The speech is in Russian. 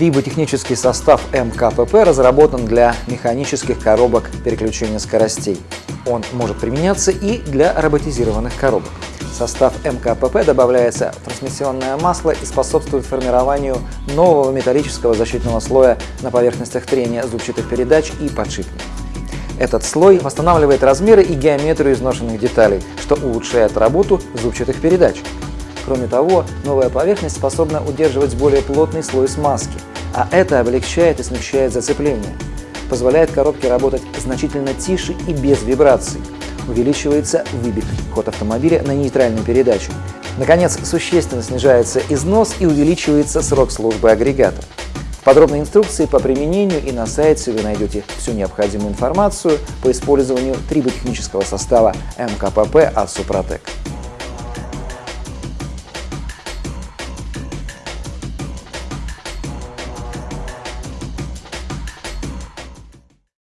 Триботехнический состав МКПП разработан для механических коробок переключения скоростей. Он может применяться и для роботизированных коробок. В состав МКПП добавляется трансмиссионное масло и способствует формированию нового металлического защитного слоя на поверхностях трения зубчатых передач и подшипников. Этот слой восстанавливает размеры и геометрию изношенных деталей, что улучшает работу зубчатых передач. Кроме того, новая поверхность способна удерживать более плотный слой смазки, а это облегчает и смягчает зацепление. Позволяет коробке работать значительно тише и без вибраций. Увеличивается выбитый ход автомобиля на нейтральной передаче. Наконец, существенно снижается износ и увеличивается срок службы агрегата. В подробной инструкции по применению и на сайте вы найдете всю необходимую информацию по использованию триботехнического состава МКПП от Супротек.